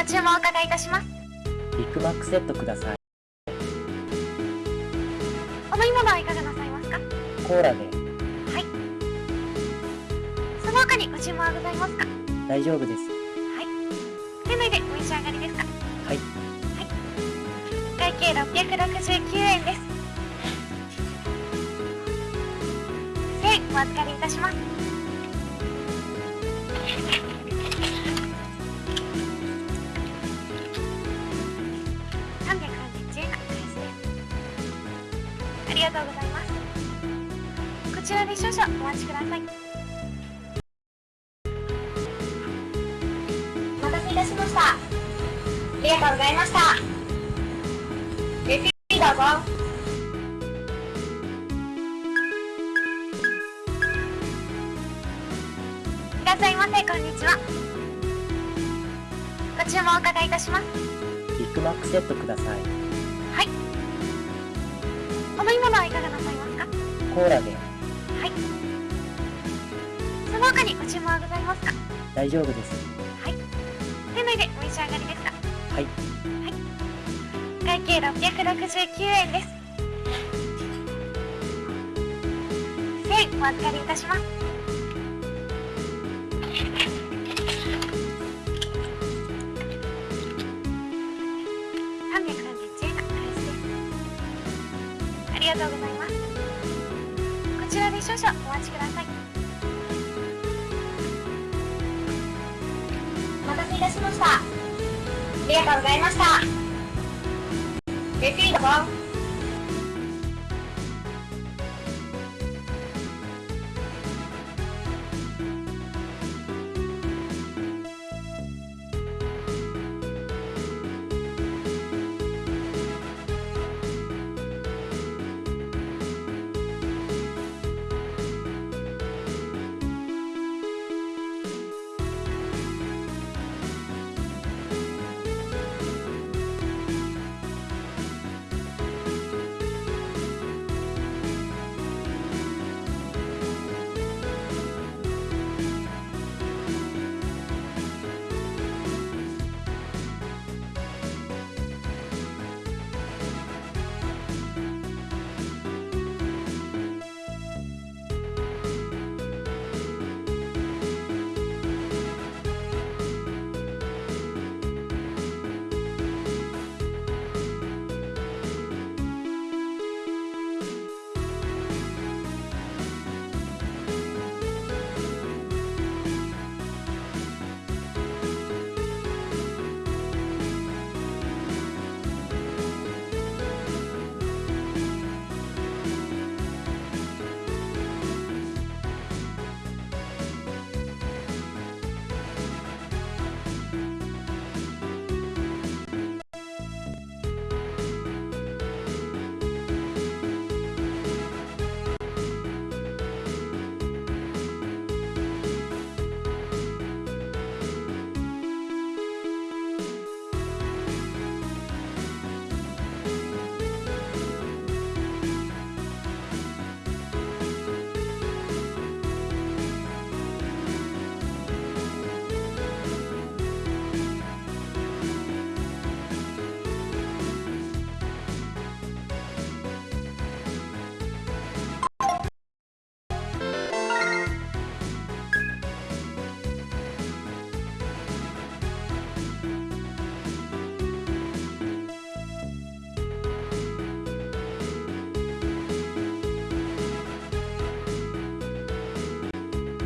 ご注文お伺いいたします。ビッグマックセットください。お飲み物はいかがなさいますか？コーラで。はい。その他にご注文はございますか？大丈夫です。店内でお召し上がりですか？はい。会計669円です。1000円お預かりいたします331円がお返しですださいお待たせいたしました。ありがとうございました。レシートどうぞ。いらっしゃいませ。こんにちは。ご注文お伺いいたします。ビッグマックセットください。はい。お飲み物はいかがなさいますか？コーラで。はい。その他にご注文はございますか？大丈夫です。はい。店内でお召し上がりですか？はい。会計669円です。1000円お預かりいたします331円がお返しですりがとうございました。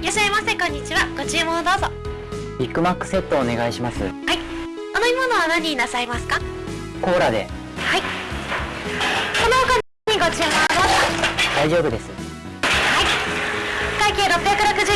いらっしゃいませこんにちは。ご注文をどうぞ。ビッグマックセットお願いします。お飲み物は何になさいますか？コーラで。はい。その他にご注文はどうぞ。大丈夫です。はい。会計669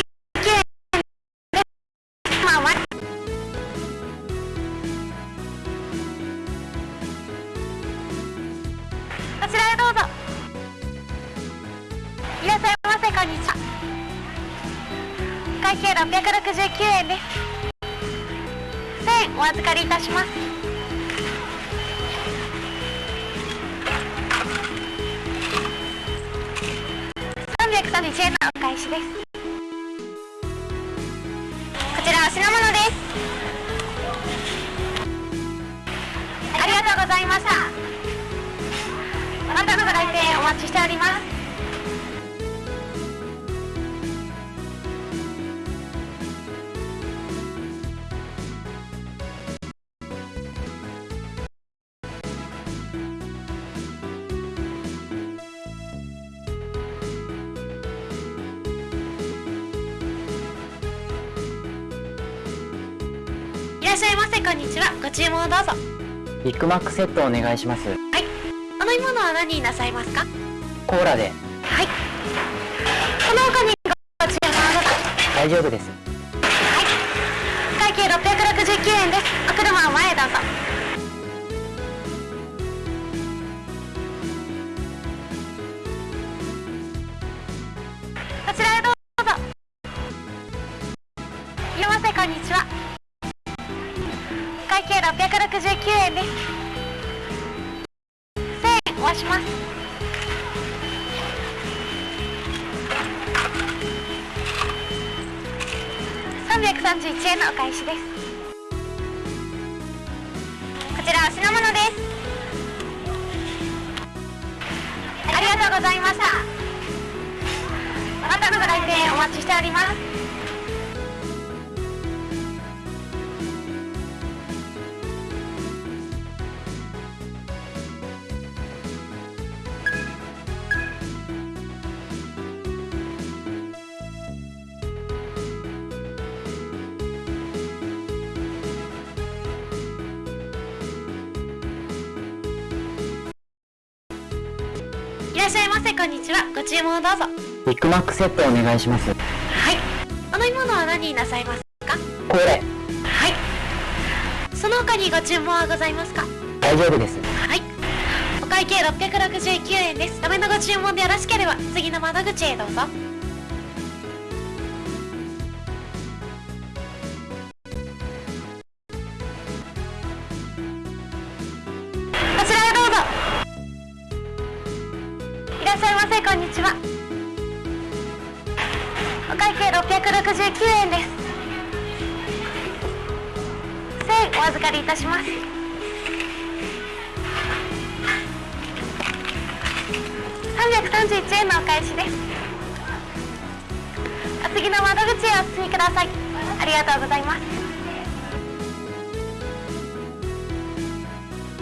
預かりいします。331円のお返しです。こちらは品物です。ありがとうございました。あなたのご来店お待ちしております。ご注文をどうぞ。ビッグマックセットお願いします。はい。お飲み物は何になさいますか？コーラで。はい。その他にご注文をどうぞ大丈夫です。会計669円です。お車は前へどうぞ331円のお返しです。こちらお品物です。ありがとうございました。あなたのご来店お待ちしております。注文をどうぞ。ビッグマックセットお願いします。はい。お飲み物は何になさいますか？これ。はい。その他にご注文はございますか？大丈夫です。はい。お会計669円です。ダメのご注文でよろしければ次の窓口へどうぞらっしゃいませこんにちは。お会計669円です。1000円お預かりいたします。331円のお返しです。お次の窓口へお進みください。ありがとうございます。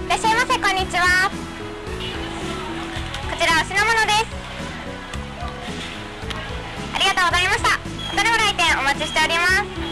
いらっしゃいませこんにちは。ちらお品物です。ありがとうございました。それでは来店お待ちしております。